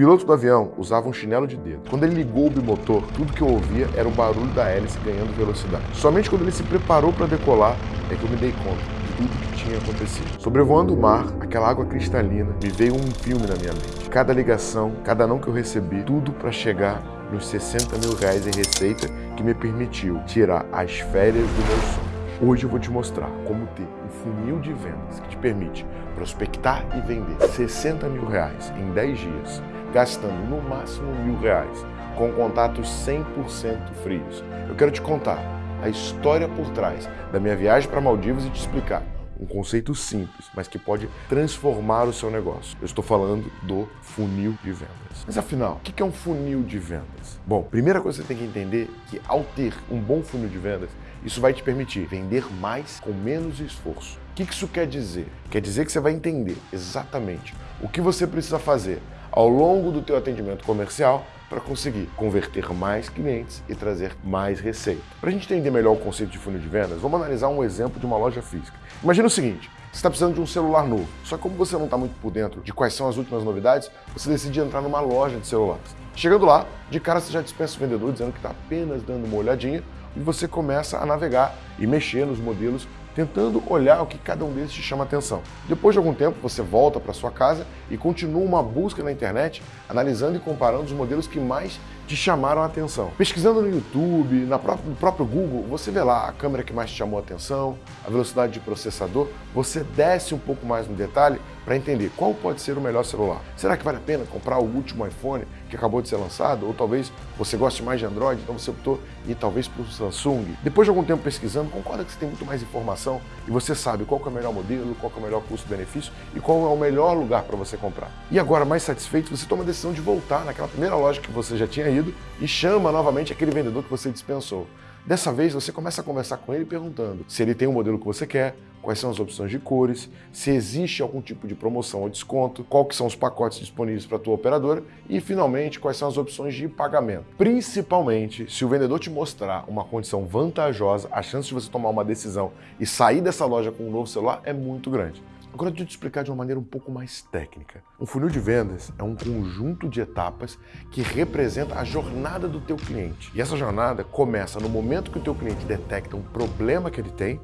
piloto do avião usava um chinelo de dedo. Quando ele ligou o bimotor, tudo que eu ouvia era o barulho da hélice ganhando velocidade. Somente quando ele se preparou para decolar é que eu me dei conta de tudo que tinha acontecido. Sobrevoando o mar, aquela água cristalina, me veio um filme na minha mente. Cada ligação, cada não que eu recebi, tudo para chegar nos 60 mil reais em receita que me permitiu tirar as férias do meu sonho. Hoje eu vou te mostrar como ter um funil de vendas que te permite prospectar e vender 60 mil reais em 10 dias, gastando no máximo mil reais, com contatos 100% frios. Eu quero te contar a história por trás da minha viagem para Maldivas e te explicar um conceito simples, mas que pode transformar o seu negócio. Eu estou falando do funil de vendas. Mas afinal, o que é um funil de vendas? Bom, primeira coisa que você tem que entender é que ao ter um bom funil de vendas, isso vai te permitir vender mais com menos esforço. O que isso quer dizer? Quer dizer que você vai entender exatamente o que você precisa fazer ao longo do teu atendimento comercial para conseguir converter mais clientes e trazer mais receita. Para a gente entender melhor o conceito de funil de vendas, vamos analisar um exemplo de uma loja física. Imagina o seguinte, você está precisando de um celular novo, só que como você não está muito por dentro de quais são as últimas novidades, você decide entrar numa loja de celulares. Chegando lá, de cara você já dispensa o vendedor dizendo que está apenas dando uma olhadinha e você começa a navegar e mexer nos modelos, tentando olhar o que cada um deles te chama atenção. Depois de algum tempo, você volta para sua casa e continua uma busca na internet, analisando e comparando os modelos que mais te chamaram a atenção. Pesquisando no YouTube, na no próprio Google, você vê lá a câmera que mais te chamou a atenção, a velocidade de processador, você desce um pouco mais no detalhe para entender qual pode ser o melhor celular. Será que vale a pena comprar o último iPhone que acabou de ser lançado? Ou talvez você goste mais de Android, então você optou ir talvez para o Samsung. Depois de algum tempo pesquisando, concorda que você tem muito mais informação e você sabe qual é o melhor modelo, qual é o melhor custo-benefício e qual é o melhor lugar para você comprar. E agora, mais satisfeito, você toma a decisão de voltar naquela primeira loja que você já tinha ido e chama novamente aquele vendedor que você dispensou. Dessa vez, você começa a conversar com ele perguntando se ele tem o modelo que você quer, quais são as opções de cores, se existe algum tipo de promoção ou desconto, quais são os pacotes disponíveis para a tua operadora e, finalmente, quais são as opções de pagamento. Principalmente, se o vendedor te mostrar uma condição vantajosa, a chance de você tomar uma decisão e sair dessa loja com um novo celular é muito grande. Agora deixa eu te explicar de uma maneira um pouco mais técnica. Um funil de vendas é um conjunto de etapas que representa a jornada do teu cliente. E essa jornada começa no momento que o teu cliente detecta um problema que ele tem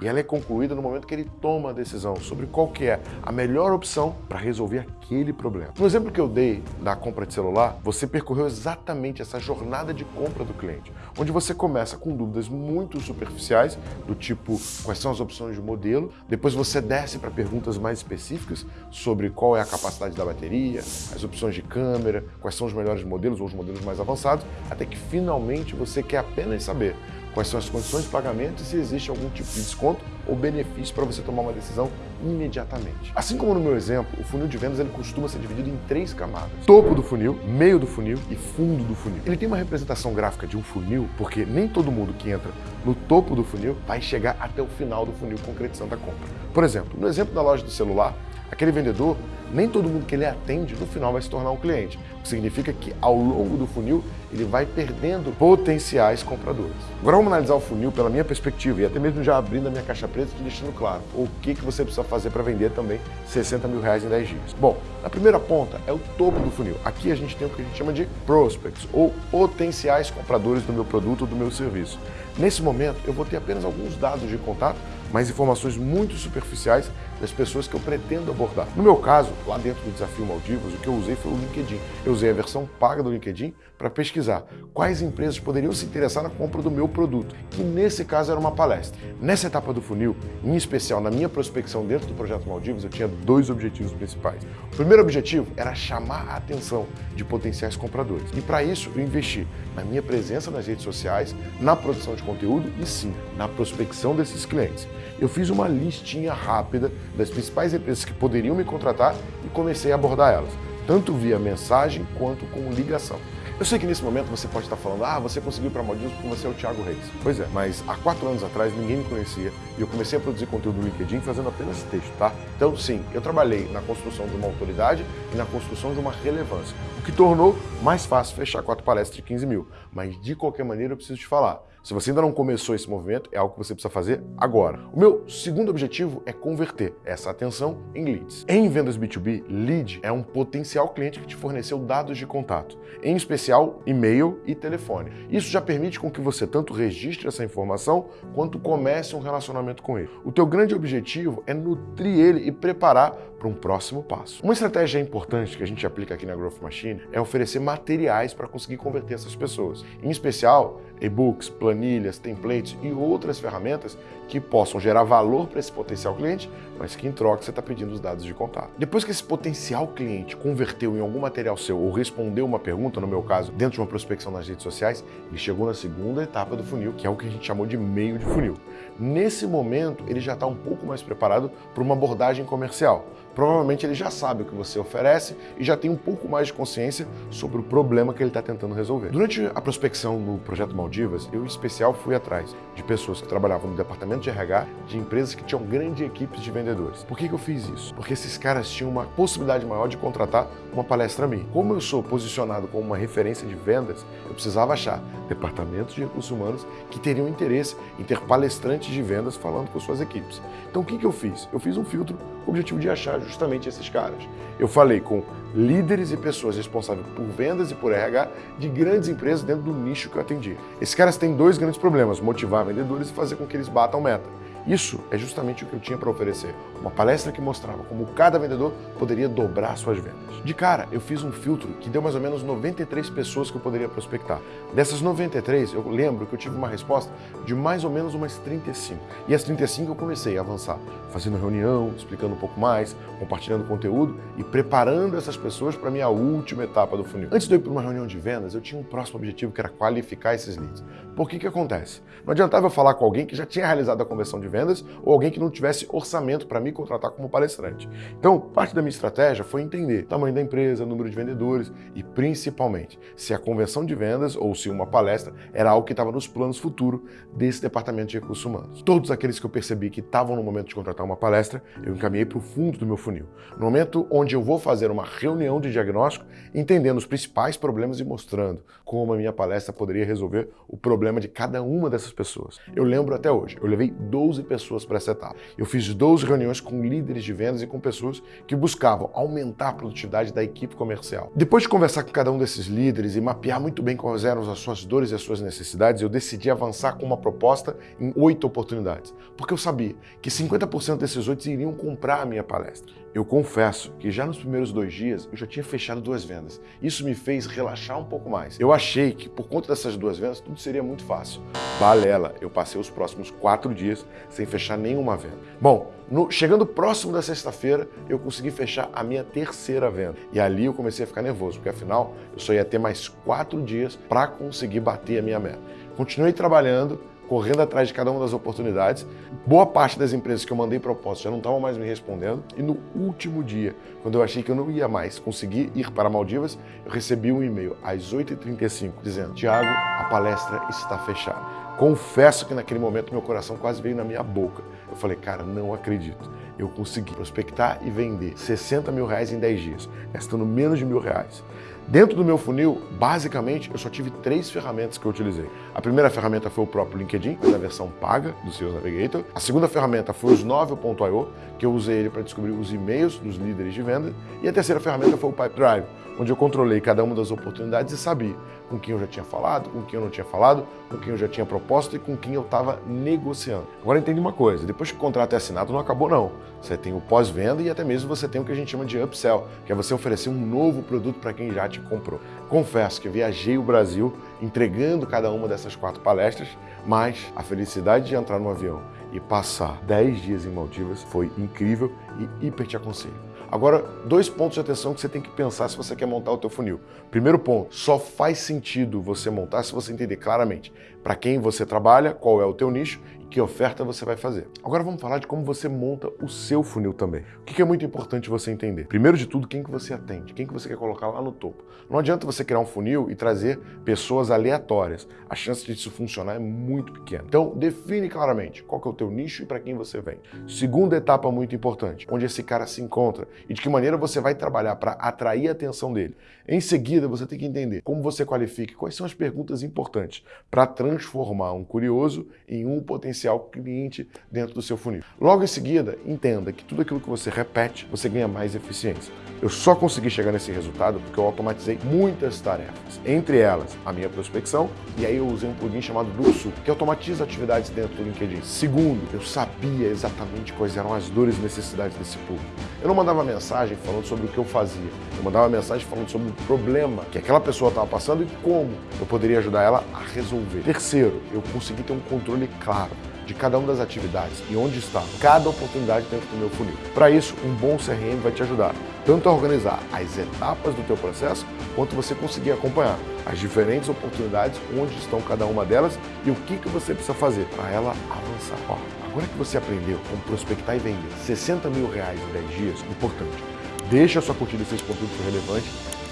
e ela é concluída no momento que ele toma a decisão sobre qual que é a melhor opção para resolver aquele problema. No exemplo que eu dei da compra de celular, você percorreu exatamente essa jornada de compra do cliente, onde você começa com dúvidas muito superficiais, do tipo quais são as opções de modelo, depois você desce para perguntas mais específicas sobre qual é a capacidade da bateria, as opções de câmera, quais são os melhores modelos ou os modelos mais avançados, até que finalmente você quer apenas saber quais são as condições de pagamento e se existe algum tipo de desconto ou benefício para você tomar uma decisão imediatamente. Assim como no meu exemplo, o funil de vendas ele costuma ser dividido em três camadas. Topo do funil, meio do funil e fundo do funil. Ele tem uma representação gráfica de um funil porque nem todo mundo que entra no topo do funil vai chegar até o final do funil concretizando a compra. Por exemplo, no exemplo da loja do celular, aquele vendedor nem todo mundo que ele atende no final vai se tornar um cliente. O que significa que ao longo do funil ele vai perdendo potenciais compradores. Agora vamos analisar o funil pela minha perspectiva e até mesmo já abrindo a minha caixa preta e deixando claro o que, que você precisa fazer para vender também 60 mil reais em 10 dias. Bom, a primeira ponta é o topo do funil. Aqui a gente tem o que a gente chama de prospects ou potenciais compradores do meu produto ou do meu serviço. Nesse momento eu vou ter apenas alguns dados de contato mas informações muito superficiais das pessoas que eu pretendo abordar. No meu caso, lá dentro do Desafio Maldivas, o que eu usei foi o LinkedIn. Eu usei a versão paga do LinkedIn para pesquisar quais empresas poderiam se interessar na compra do meu produto, que nesse caso era uma palestra. Nessa etapa do funil, em especial na minha prospecção dentro do Projeto Maldivas, eu tinha dois objetivos principais. O primeiro objetivo era chamar a atenção de potenciais compradores. E para isso, eu investi na minha presença nas redes sociais, na produção de conteúdo e sim, na prospecção desses clientes eu fiz uma listinha rápida das principais empresas que poderiam me contratar e comecei a abordar elas, tanto via mensagem quanto com ligação. Eu sei que nesse momento você pode estar falando, ah, você conseguiu para Maldivas porque você é o Thiago Reis. Pois é, mas há quatro anos atrás ninguém me conhecia e eu comecei a produzir conteúdo no LinkedIn fazendo apenas texto, tá? Então, sim, eu trabalhei na construção de uma autoridade e na construção de uma relevância, o que tornou mais fácil fechar quatro palestras de 15 mil. Mas, de qualquer maneira, eu preciso te falar, Se você ainda não começou esse movimento, é algo que você precisa fazer agora. O meu segundo objetivo é converter essa atenção em leads. Em vendas B2B, lead é um potencial cliente que te forneceu dados de contato, em especial e-mail e telefone. Isso já permite com que você tanto registre essa informação quanto comece um relacionamento com ele. O teu grande objetivo é nutrir ele e preparar para um próximo passo. Uma estratégia importante que a gente aplica aqui na Growth Machine é oferecer materiais para conseguir converter essas pessoas. Em especial, e-books, planilhas, templates e outras ferramentas que possam gerar valor para esse potencial cliente, mas que em troca você está pedindo os dados de contato. Depois que esse potencial cliente converteu em algum material seu ou respondeu uma pergunta, no meu caso, dentro de uma prospecção nas redes sociais, ele chegou na segunda etapa do funil, que é o que a gente chamou de meio de funil. Nesse momento, ele já está um pouco mais preparado para uma abordagem comercial. Provavelmente ele já sabe o que você oferece e já tem um pouco mais de consciência sobre o problema que ele está tentando resolver. Durante a prospecção no projeto Maldivas, eu em especial fui atrás de pessoas que trabalhavam no departamento de RH de empresas que tinham grandes equipes de vendedores. Por que, que eu fiz isso? Porque esses caras tinham uma possibilidade maior de contratar uma palestra minha. Como eu sou posicionado como uma referência de vendas, eu precisava achar departamentos de recursos humanos que teriam interesse em ter palestrantes de vendas falando com suas equipes. Então o que, que eu fiz? Eu fiz um filtro o objetivo de achar justamente esses caras. Eu falei com líderes e pessoas responsáveis por vendas e por RH de grandes empresas dentro do nicho que eu atendi. Esses caras têm dois grandes problemas, motivar vendedores e fazer com que eles batam meta. Isso é justamente o que eu tinha para oferecer. Uma palestra que mostrava como cada vendedor poderia dobrar suas vendas. De cara, eu fiz um filtro que deu mais ou menos 93 pessoas que eu poderia prospectar. Dessas 93, eu lembro que eu tive uma resposta de mais ou menos umas 35. E as 35 eu comecei a avançar, fazendo reunião, explicando um pouco mais, compartilhando conteúdo e preparando essas pessoas para a minha última etapa do funil. Antes de eu ir para uma reunião de vendas, eu tinha um próximo objetivo que era qualificar esses leads. Por que que acontece? Não adiantava eu falar com alguém que já tinha realizado a conversão de vendas ou alguém que não tivesse orçamento para me contratar como palestrante. Então, parte da minha estratégia foi entender o tamanho da empresa, número de vendedores e, principalmente, se a conversão de vendas ou se uma palestra era algo que estava nos planos futuros desse departamento de recursos humanos. Todos aqueles que eu percebi que estavam no momento de contratar uma palestra, eu encaminhei para o fundo do meu funil. No momento onde eu vou fazer uma reunião de diagnóstico, entendendo os principais problemas e mostrando como a minha palestra poderia resolver o problema de cada uma dessas pessoas. Eu lembro até hoje, eu levei 12 pessoas para essa etapa. Eu fiz 12 reuniões com líderes de vendas e com pessoas que buscavam aumentar a produtividade da equipe comercial. Depois de conversar com cada um desses líderes e mapear muito bem quais eram as suas dores e as suas necessidades, eu decidi avançar com uma proposta em oito oportunidades, porque eu sabia que 50% desses oito iriam comprar a minha palestra. Eu confesso que já nos primeiros dois dias eu já tinha fechado duas vendas. Isso me fez relaxar um pouco mais. Eu achei que por conta dessas duas vendas tudo seria muito fácil. Balela, eu passei os próximos quatro dias sem fechar nenhuma venda. Bom, no, chegando próximo da sexta-feira, eu consegui fechar a minha terceira venda. E ali eu comecei a ficar nervoso, porque afinal eu só ia ter mais quatro dias para conseguir bater a minha meta. Continuei trabalhando, correndo atrás de cada uma das oportunidades. Boa parte das empresas que eu mandei propósito já não estavam mais me respondendo. E no último dia, quando eu achei que eu não ia mais conseguir ir para Maldivas, eu recebi um e-mail às 8h35 dizendo: Tiago, a palestra está fechada. Confesso que naquele momento meu coração quase veio na minha boca. Eu falei, cara, não acredito. Eu consegui prospectar e vender 60 mil reais em 10 dias, gastando menos de mil reais. Dentro do meu funil, basicamente, eu só tive três ferramentas que eu utilizei. A primeira ferramenta foi o próprio LinkedIn, na versão paga do Sales Navigator. A segunda ferramenta foi o Snove.io, que eu usei ele para descobrir os e-mails dos líderes de venda. E a terceira ferramenta foi o Pipedrive, onde eu controlei cada uma das oportunidades e sabia com quem eu já tinha falado, com quem eu não tinha falado, com quem eu já tinha proposto e com quem eu estava negociando. Agora entende uma coisa, depois que o contrato é assinado não acabou não. Você tem o pós-venda e até mesmo você tem o que a gente chama de upsell, que é você oferecer um novo produto para quem já te comprou. Confesso que viajei o Brasil entregando cada uma dessas quatro palestras, mas a felicidade de entrar no avião e passar 10 dias em Maldivas foi incrível e hiper te aconselho. Agora, dois pontos de atenção que você tem que pensar se você quer montar o teu funil. Primeiro ponto, só faz sentido você montar se você entender claramente para quem você trabalha, qual é o teu nicho e que oferta você vai fazer. Agora vamos falar de como você monta o seu funil também. O que é muito importante você entender? Primeiro de tudo, quem que você atende, quem que você quer colocar lá no topo. Não adianta você criar um funil e trazer pessoas aleatórias. A chance de isso funcionar é muito pequena. Então, define claramente qual que é o teu nicho e para quem você vem. Segunda etapa muito importante, onde esse cara se encontra e de que maneira você vai trabalhar para atrair a atenção dele. Em seguida, você tem que entender como você qualifica, quais são as perguntas importantes para transformar transformar um curioso em um potencial cliente dentro do seu funil. Logo em seguida, entenda que tudo aquilo que você repete, você ganha mais eficiência. Eu só consegui chegar nesse resultado porque eu automatizei muitas tarefas, entre elas a minha prospecção, e aí eu usei um plugin chamado Dursu, que automatiza atividades dentro do LinkedIn. Segundo, eu sabia exatamente quais eram as dores e necessidades desse público. Eu não mandava mensagem falando sobre o que eu fazia, eu mandava mensagem falando sobre o problema que aquela pessoa estava passando e como eu poderia ajudar ela a resolver. Terceiro, eu consegui ter um controle claro de cada uma das atividades e onde está cada oportunidade dentro do meu funil. Para isso, um bom CRM vai te ajudar tanto a organizar as etapas do teu processo, quanto você conseguir acompanhar as diferentes oportunidades, onde estão cada uma delas e o que, que você precisa fazer para ela avançar. Ó, agora que você aprendeu como prospectar e vender 60 mil reais em 10 dias, importante, deixa a sua curtida se esse conteúdo for relevante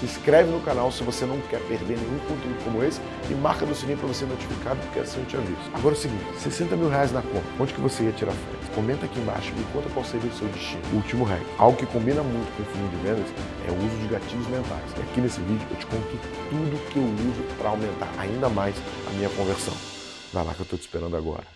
se inscreve no canal se você não quer perder nenhum conteúdo como esse e marca no sininho para você ser notificado, porque assim eu te aviso. Agora é o seguinte, 60 mil reais na conta, onde que você ia tirar férias? Comenta aqui embaixo e me conta qual seria o seu destino. O último hack, algo que combina muito com o funil de vendas é o uso de gatilhos mentais. E aqui nesse vídeo eu te conto tudo que eu uso para aumentar ainda mais a minha conversão. Vai lá que eu estou te esperando agora.